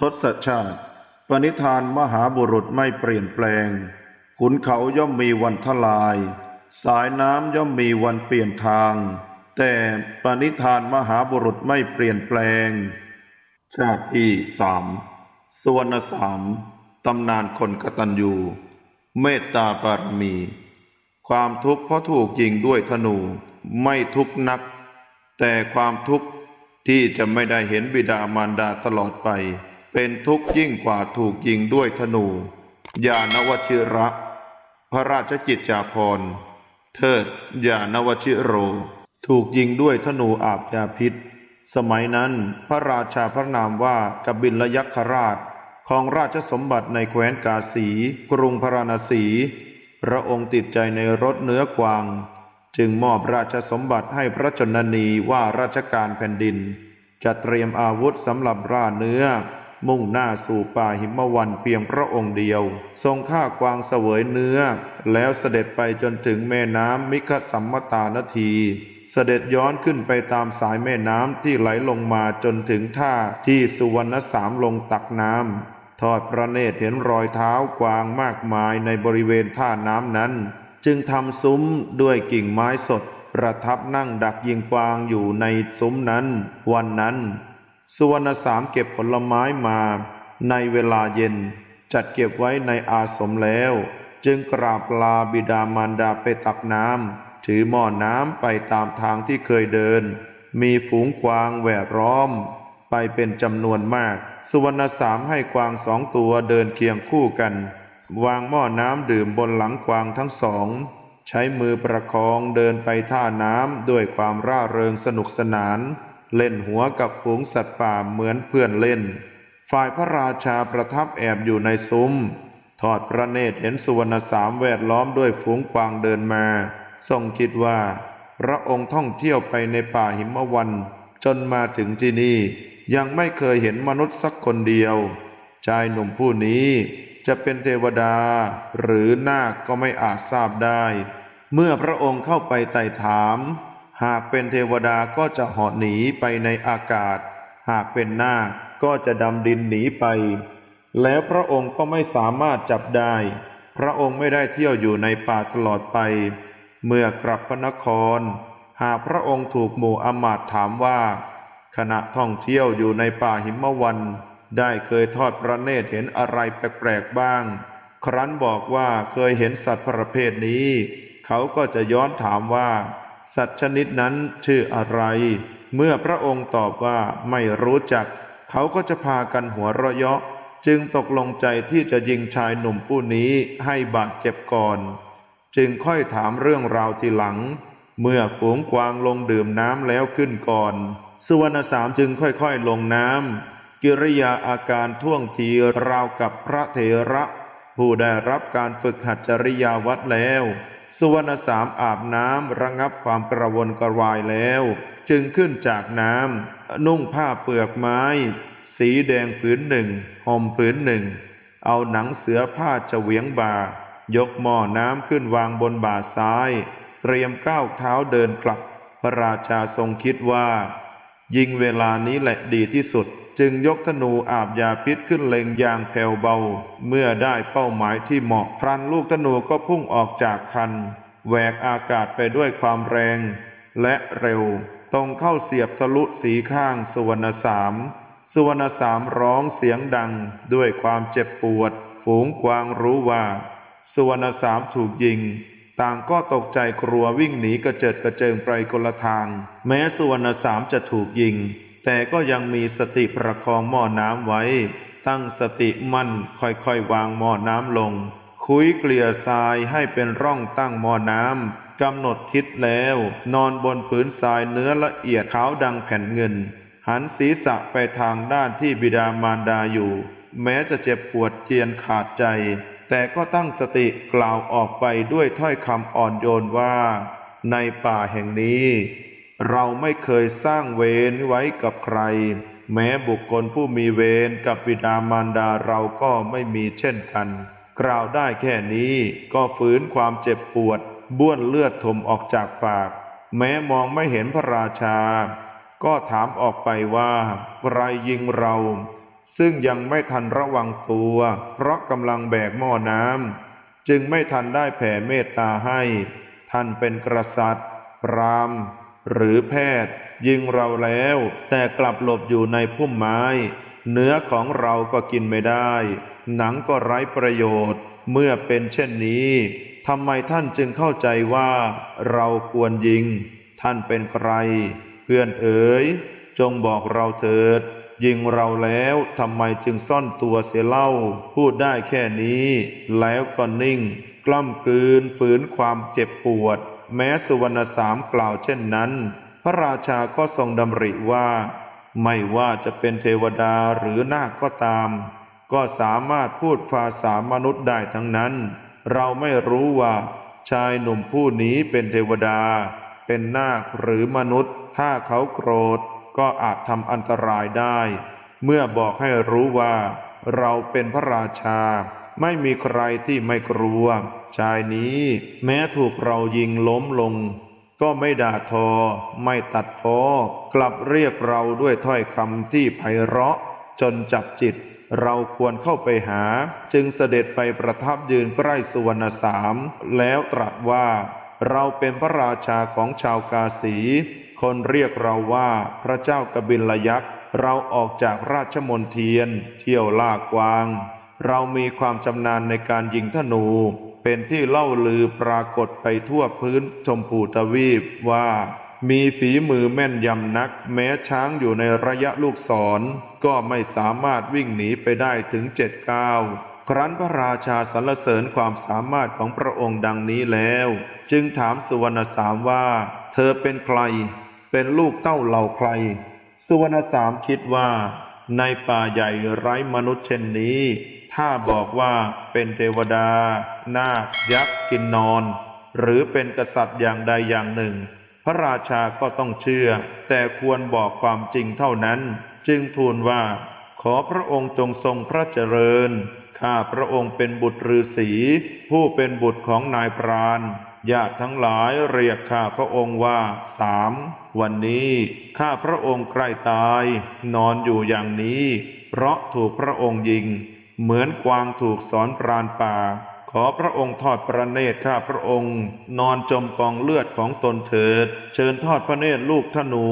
ทศชาติ ปณิธานมหาบุรุษไม่เปลี่ยนแปลง ขุนเขาย่อมมีวันทลาย สายน้ำย่อมมีวันเปลี่ยนทาง แต่ปณิธานมหาบุรุษไม่เปลี่ยนแปลง ชาติที่สามสวรรณสามตำนานคนกตัญญู เมตตาบารมี ความทุกข์เพราะถูกยิงด้วยธนูไม่ทุกข์นัก แต่ความทุกข์ที่จะไม่ได้เห็นบิดามารดาตลอดไป เป็นทุกข์ยิ่งกว่าถูกยิงด้วยธนู ยานวชิระ พระราชกิจจาภรณ์เทิดยานวชิโร ถูกยิงด้วยธนูอาบยาพิษ สมัยนั้นพระราชาพระนามว่ากบิลยักษราชของราชสมบัติในแคว้นกาสี กรุงพาราณสี พระองค์ติดใจในรถเนื้อกวาง จึงมอบราชสมบัติให้พระชนนีว่าราชการแผ่นดิน จะเตรียมอาวุธสำหรับร่าเนื้อ มุ่งหน้าสู่ป่าหิมวันเพียงพระองค์เดียว ทรงฆ่ากวางเสวยเนื้อ แล้วเสด็จไปจนถึงแม่น้ำมิคสัมมตานที เสด็จย้อนขึ้นไปตามสายแม่น้ำที่ไหลลงมาจนถึงท่าที่สุวรรณสามลงตักน้ำทอดพระเนตรเห็นรอยเท้ากวางมากมายในบริเวณท่าน้ำนั้น จึงทำซุ้มด้วยกิ่งไม้สด ประทับนั่งดักยิงกวางอยู่ในซุ้มนั้น วันนั้น สุวรรณสามเก็บผลไม้มาในเวลาเย็น จัดเก็บไว้ในอาสมแล้ว จึงกราบลาบิดามารดาไปตักน้ำถือหม้อน้ำไปตามทางที่เคยเดิน มีฝูงกวางแวดล้อม ไปเป็นจำนวนมาก สุวรรณสามให้กวางสองตัวเดินเคียงคู่กัน วางหม้อน้ำดื่มบนหลังกวางทั้งสอง ใช้มือประคองเดินไปท่าน้ำด้วยความร่าเริงสนุกสนาน เล่นหัวกับฝูงสัตว์ป่าเหมือนเพื่อนเล่น ฝ่ายพระราชาประทับแอบอยู่ในซุ้ม ทอดพระเนตรเห็นสุวรรณสามแวดล้อมด้วยฝูงกวางเดินมา ทรงคิดว่า พระองค์ท่องเที่ยวไปในป่าหิมวันจนมาถึงที่นี่ยังไม่เคยเห็นมนุษย์สักคนเดียว ชายหนุ่มผู้นี้จะเป็นเทวดาหรือนาคก็ไม่อาจทราบได้ เมื่อพระองค์เข้าไปไต่ถาม หากเป็นเทวดาก็จะเหาะหนีไปในอากาศ หากเป็นนาคก็จะดำดินหนีไป แล้วพระองค์ก็ไม่สามารถจับได้ พระองค์ไม่ได้เที่ยวอยู่ในป่าตลอดไป เมื่อกลับพระนคร หากพระองค์ถูกหมู่อมาตถามว่า ขณะท่องเที่ยวอยู่ในป่าหิมวันได้เคยทอดพระเนตรเห็นอะไรแปลกๆบ้าง ครั้นบอกว่าเคยเห็นสัตว์ประเภทนี้ เขาก็จะย้อนถามว่า สัตว์ชนิดนั้นชื่ออะไร เมื่อพระองค์ตอบว่าไม่รู้จัก เขาก็จะพากันหัวเราะเยาะ จึงตกลงใจที่จะยิงชายหนุ่มผู้นี้ให้บาดเจ็บก่อน จึงค่อยถามเรื่องราวทีหลัง เมื่อฝูงกวางลงดื่มน้ำแล้วขึ้นก่อน สุวรรณสามจึงค่อยๆลงน้ำกิริยาอาการท่วงทีราวกับพระเถระ ผู้ได้รับการฝึกหัดจริยาวัดแล้ว สุวรรณสามอาบน้ำระงับความกระวนกระวายแล้ว จึงขึ้นจากน้ำนุ่งผ้าเปลือกไม้ สีแดงผืนหนึ่งห่มผืนหนึ่ง เอาหนังเสือผ้าเฉวียงบ่ายกหม้อน้ำขึ้นวางบนบ่าซ้าย เตรียมก้าวเท้าเดินกลับ พระราชาทรงคิดว่า ยิงเวลานี้แหละดีที่สุด จึงยกธนูอาบยาพิษขึ้นเล็งอย่างแผ่วเบา เมื่อได้เป้าหมายที่เหมาะพรันลูกธนูก็พุ่งออกจากคันแหวกอากาศไปด้วยความแรง และเร็ว ตรงเข้าเสียบทะลุสีข้างสุวรรณสามสุวรรณสามร้องเสียงดังด้วยความเจ็บปวด ฝูงกวางรู้ว่า สุวรรณสามถูกยิง ต่างก็ตกใจกลัววิ่งหนีกระเจิดกระเจิงไปคนละทาง แม้สุวรรณสามจะถูกยิง แต่ก็ยังมีสติประคองหม้อน้ำไว้ ตั้งสติมั่นค่อยๆวางหม้อน้ำลง คุยเกลี่ยทรายให้เป็นร่องตั้งหม้อน้ำกำหนดทิศแล้ว นอนบนผืนทรายเนื้อละเอียดขาวดังแผ่นเงิน หันศีรษะไปทางด้านที่บิดามารดาอยู่ แม้จะเจ็บปวดเจียนขาดใจ แต่ก็ตั้งสติกล่าวออกไปด้วยถ้อยคำอ่อนโยนว่า ในป่าแห่งนี้ เราไม่เคยสร้างเวรไว้กับใคร แม้บุคคลผู้มีเวรกับบิดามารดาเราก็ไม่มีเช่นกัน กล่าวได้แค่นี้ก็ฝืนความเจ็บปวด บ้วนเลือดถมออกจากปาก แม้มองไม่เห็นพระราชา ก็ถามออกไปว่าใครยิงเรา ซึ่งยังไม่ทันระวังตัว เพราะกำลังแบกหม้อน้ำจึงไม่ทันได้แผ่เมตตาให้ ท่านเป็นกษัตริย์ พรามหรือแพทย์ ยิงเราแล้ว แต่กลับหลบอยู่ในพุ่มไม้ เนื้อของเราก็กินไม่ได้ หนังก็ไร้ประโยชน์ เมื่อเป็นเช่นนี้ทำไมท่านจึงเข้าใจว่าเราควรยิง ท่านเป็นใคร เพื่อนเอ๋ย จงบอกเราเถิด ยิงเราแล้วทำไมจึงซ่อนตัวเสียเล่า พูดได้แค่นี้ แล้วก็นิ่ง กล้ำกลืนฝืนความเจ็บปวด แม้สุวรรณสามกล่าวเช่นนั้น พระราชาก็ทรงดำริว่า ไม่ว่าจะเป็นเทวดาหรือนาคก็ตาม ก็สามารถพูดภาษามนุษย์ได้ทั้งนั้น เราไม่รู้ว่า ชายหนุ่มผู้นี้เป็นเทวดา เป็นนาคหรือมนุษย์ ถ้าเขาโกรธ ก็อาจทำอันตรายได้ เมื่อบอกให้รู้ว่า เราเป็นพระราชา ไม่มีใครที่ไม่กลัว ชายนี้แม้ถูกเรายิงล้มลง ก็ไม่ด่าทอ ไม่ตัดพ้อกลับเรียกเราด้วยถ้อยคำที่ไพเราะ จนจับจิต เราควรเข้าไปหา จึงเสด็จไปประทับยืนใกล้สุวรรณสาม แล้วตรัสว่า เราเป็นพระราชาของชาวกาสี คนเรียกเราว่าพระเจ้ากบิลยักษ์ เราออกจากราชมนเทียน เที่ยวล่ากวาง เรามีความชำนาญในการยิงธนู เป็นที่เล่าลือปรากฏไปทั่วพื้นชมพูทวีปว่า มีฝีมือแม่นยำนัก แม้ช้างอยู่ในระยะลูกศร ก็ไม่สามารถวิ่งหนีไปได้ถึงเจ็ดก้าวครั้นพระราชาสรรเสริญความสามารถของพระองค์ดังนี้แล้ว จึงถามสุวรรณสามว่า เธอเป็นใคร เป็นลูกเต้าเหล่าใคร สุวรรณสามคิดว่า ในป่าใหญ่ไร้มนุษย์เช่นนี้ ถ้าบอกว่าเป็นเทวดา นาคยักษ์กินนอน หรือเป็นกษัตริย์อย่างใดอย่างหนึ่ง พระราชาก็ต้องเชื่อ แต่ควรบอกความจริงเท่านั้น จึงทูลว่า ขอพระองค์จงทรงพระเจริญข้าพระองค์เป็นบุตรฤาษีผู้เป็นบุตรของนายพรานญาติทั้งหลายเรียกข้าพระองค์ว่าสาม วันนี้ข้าพระองค์ใกล้ตาย นอนอยู่อย่างนี้ เพราะถูกพระองค์ยิง เหมือนกวางถูกสอนปราณป่า ขอพระองค์ทอดพระเนตรข้าพระองค์ นอนจมกองเลือดของตนเถิด เชิญทอดพระเนตรลูกธนู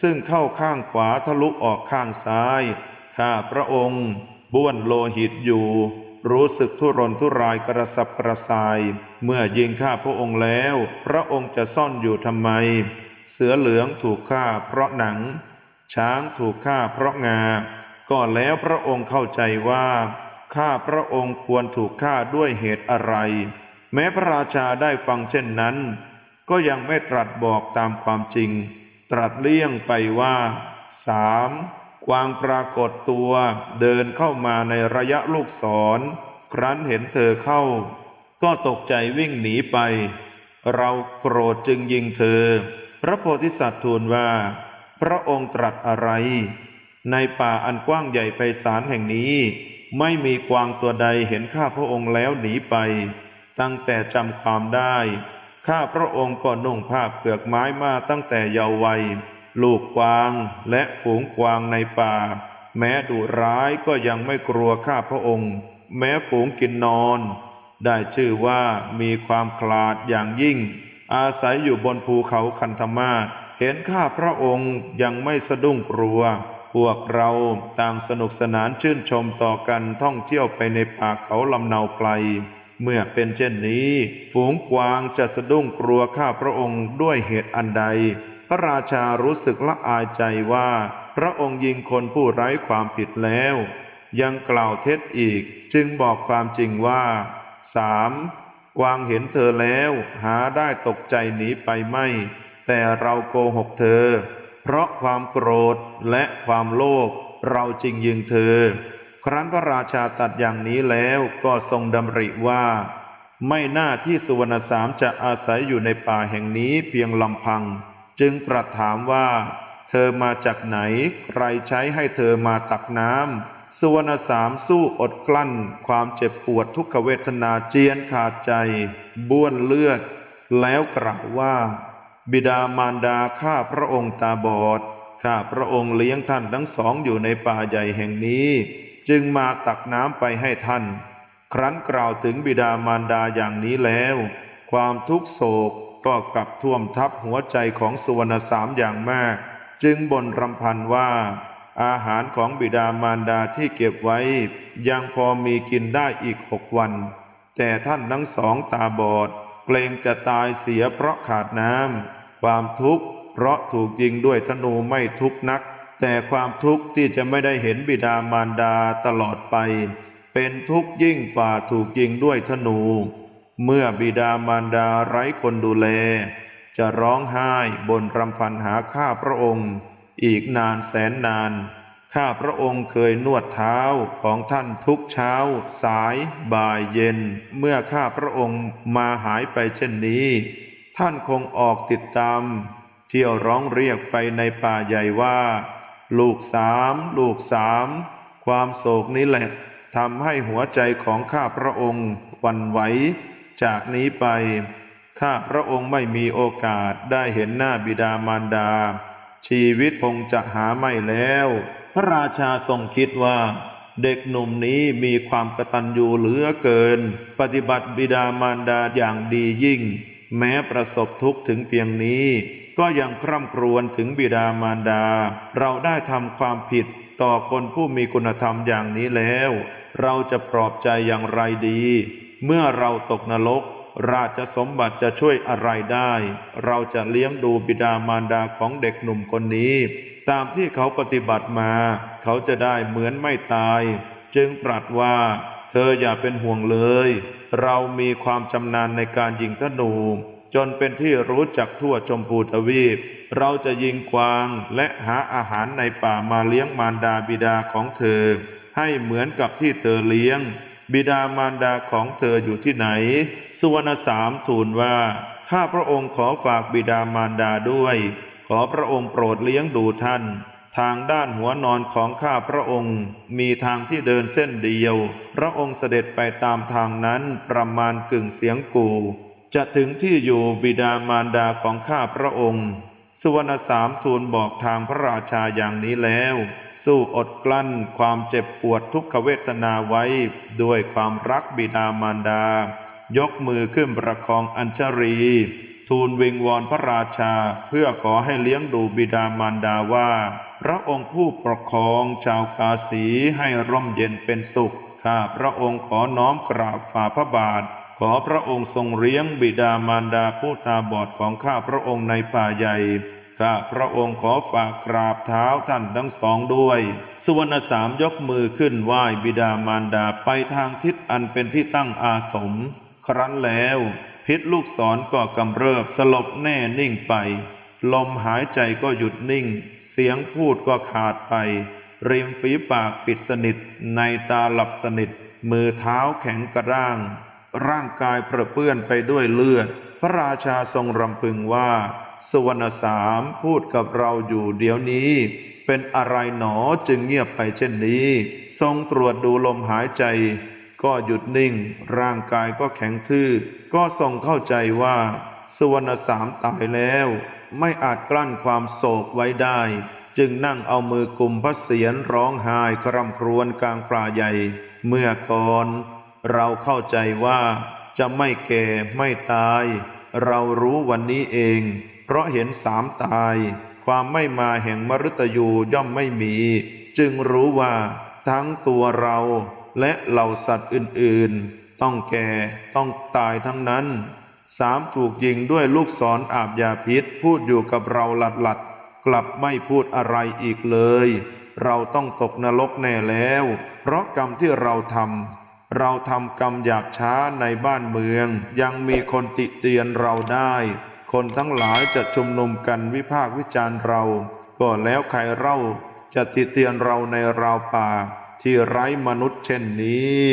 ซึ่งเข้าข้างขวาทะลุออกข้างซ้าย ข้าพระองค์บ้วนโลหิตอยู่ รู้สึกทุรนทุรายกระสับกระส่าย เมื่อยิงข้าพระองค์แล้ว พระองค์จะซ่อนอยู่ทำไม เสือเหลืองถูกฆ่าเพราะหนัง ช้างถูกฆ่าเพราะงา ก็แล้วพระองค์เข้าใจว่า ข้าพระองค์ควรถูกฆ่าด้วยเหตุอะไร แม้พระราชาได้ฟังเช่นนั้น ก็ยังไม่ตรัสบอกตามความจริง ตรัสเลี่ยงไปว่าสามกวางปรากฏตัวเดินเข้ามาในระยะลูกศร ครั้นเห็นเธอเข้า ก็ตกใจวิ่งหนีไป เราโกรธจึงยิงเธอ พระโพธิสัตว์ทูลว่า พระองค์ตรัสอะไร ในป่าอันกว้างใหญ่ไพศาลแห่งนี้ ไม่มีกวางตัวใดเห็นข้าพระองค์แล้วหนีไป ตั้งแต่จำความได้ ข้าพระองค์ก็นุ่งผ้าเปลือกไม้มาตั้งแต่เยาว์วัย ลูกกวางและฝูงกวางในป่า แม้ดุร้ายก็ยังไม่กลัวข้าพระองค์ แม้ฝูงกินนอน ได้ชื่อว่ามีความขลาดอย่างยิ่ง อาศัยอยู่บนภูเขาคันธมาศเห็นข้าพระองค์ยังไม่สะดุ้งกลัว พวกเราต่างสนุกสนานชื่นชมต่อกันท่องเที่ยวไปในป่าเขาลำเนาไกล เมื่อเป็นเช่นนี้ ฝูงกวางจะสะดุ้งกลัวข้าพระองค์ด้วยเหตุอันใด พระราชารู้สึกละอายใจว่า พระองค์ยิงคนผู้ไร้ความผิดแล้ว ยังกล่าวเท็จอีกจึงบอกความจริงว่าสาม วางเห็นเธอแล้ว หาได้ตกใจหนีไปไม่ แต่เราโกหกเธอ เพราะความโกรธและความโลภเราจริงยิงเธอ ครั้นพระราชาตัดอย่างนี้แล้วก็ทรงดำริว่า ไม่น่าที่สุวรรณสามจะอาศัยอยู่ในป่าแห่งนี้เพียงลำพัง จึงตรัสถามว่า เธอมาจากไหน ใครใช้ให้เธอมาตักน้ำ สุวรรณสามสู้อดกลั้น ความเจ็บปวดทุกขเวทนาเจียนขาดใจ บ้วนเลือด แล้วกล่าวว่า บิดามารดาข้าพระองค์ตาบอด ข้าพระองค์เลี้ยงท่านทั้งสองอยู่ในป่าใหญ่แห่งนี้ จึงมาตักน้ำไปให้ท่าน ครั้นกล่าวถึงบิดามารดาอย่างนี้แล้ว ความทุกโศกก็กลับท่วมทับหัวใจของสุวรรณสามอย่างมาก จึงบ่นรำพันว่า อาหารของบิดามารดาที่เก็บไว้ ยังพอมีกินได้อีกหกวัน แต่ท่านทั้งสองตาบอด เกรงจะตายเสียเพราะขาดน้ำความทุกข์เพราะถูกยิงด้วยธนูไม่ทุกนัก แต่ความทุกข์ที่จะไม่ได้เห็นบิดามารดาตลอดไป เป็นทุกข์ยิ่งกว่าถูกยิงด้วยธนู เมื่อบิดามารดาไร้คนดูแล จะร้องไห้บนรำพันหาข้าพระองค์ อีกนานแสนนาน ข้าพระองค์เคยนวดเท้าของท่านทุกเช้า สาย บ่ายเย็น เมื่อข้าพระองค์มาหายไปเช่นนี้ ท่านคงออกติดตาม เที่ยวร้องเรียกไปในป่าใหญ่ว่า ลูกสาม ลูกสาม ความโศกนี้แหละทำให้หัวใจของข้าพระองค์วันไหว จากนี้ไป ข้าพระองค์ไม่มีโอกาสได้เห็นหน้าบิดามารดา ชีวิตคงจะหาไม่แล้ว พระราชาทรงคิดว่า เด็กหนุ่มนี้มีความกตัญญูเหลือเกิน ปฏิบัติบิดามารดาอย่างดียิ่ง แม้ประสบทุกข์ถึงเพียงนี้ ก็ยังคร่ำครวญถึงบิดามารดา เราได้ทำความผิดต่อคนผู้มีคุณธรรมอย่างนี้แล้ว เราจะปลอบใจอย่างไรดี เมื่อเราตกนรก ราชสมบัติจะช่วยอะไรได้ เราจะเลี้ยงดูบิดามารดาของเด็กหนุ่มคนนี้ ตามที่เขาปฏิบัติมา เขาจะได้เหมือนไม่ตาย จึงตรัสว่า เธออย่าเป็นห่วงเลย เรามีความชำนาญในการยิงธนู จนเป็นที่รู้จักทั่วชมพูทวีป เราจะยิงกวางและหาอาหารในป่ามาเลี้ยงมารดาบิดาของเธอ ให้เหมือนกับที่เธอเลี้ยง บิดามารดาของเธออยู่ที่ไหน สุวรรณสามทูลว่า ข้าพระองค์ขอฝากบิดามารดาด้วย ขอพระองค์โปรดเลี้ยงดูท่าน ทางด้านหัวนอนของข้าพระองค์ มีทางที่เดินเส้นเดียว พระองค์เสด็จไปตามทางนั้นประมาณกึ่งเสียงกู จะถึงที่อยู่บิดามารดาของข้าพระองค์ สุวรรณสามทูลบอกทางพระราชาอย่างนี้แล้ว สู้อดกลั้นความเจ็บปวดทุกขเวทนาไว้ ด้วยความรักบิดามารดา ยกมือขึ้นประคองอัญชรี ทูลวิงวอนพระราชาเพื่อขอให้เลี้ยงดูบิดามารดาว่า พระองค์ผู้ปกครองชาวกาสีให้ร่มเย็นเป็นสุขข้าพระองค์ขอน้อมกราบฝ่าพระบาท ขอพระองค์ทรงเลี้ยงบิดามารดาผู้ตาบอดของข้าพระองค์ในป่าใหญ่ข้าพระองค์ขอฝากกราบเท้าท่านทั้งสองด้วย สุวรรณสามยกมือขึ้นไหว้บิดามารดาไปทางทิศอันเป็นที่ตั้งอาสม ครั้นแล้ว พิษลูกศรก็กำเริบสลบแน่นิ่งไป ลมหายใจก็หยุดนิ่ง เสียงพูดก็ขาดไป ริมฝีปากปิดสนิท ในตาหลับสนิท มือเท้าแข็งกระด้าง ร่างกายเปื้อนไปด้วยเลือด พระราชาทรงรำพึงว่า สุวรรณสามพูดกับเราอยู่เดี๋ยวนี้ เป็นอะไรหนอจึงเงียบไปเช่นนี้ ทรงตรวจดูลมหายใจ ก็หยุดนิ่ง ร่างกายก็แข็งทื่อ ก็ทรงเข้าใจว่า สุวรรณสามตายแล้ว ไม่อาจกลั้นความโศกไว้ได้จึงนั่งเอามือกุมพระเศียรร้องไห้คร่ำครวญกลางป่าใหญ่ เมื่อก่อน เราเข้าใจว่าจะไม่แก่ไม่ตาย เรารู้วันนี้เอง เพราะเห็นสามตาย ความไม่มาแห่งมฤตยูย่อมไม่มี จึงรู้ว่าทั้งตัวเราและเหล่าสัตว์อื่นๆ ต้องแก่ต้องตายทั้งนั้นสามถูกยิงด้วยลูกศรอาบยาพิษ พูดอยู่กับเราหลัดหลัดกลับไม่พูดอะไรอีกเลย เราต้องตกนรกแน่แล้ว เพราะกรรมที่เราทำ เราทำกรรมหยาบช้าในบ้านเมือง ยังมีคนติเตียนเราได้ คนทั้งหลายจะชุมนุมกันวิพากษ์วิจารณ์เรา ก็แล้วใครเล่าจะติเตียนเราในราวป่า ที่ไร้มนุษย์เช่นนี้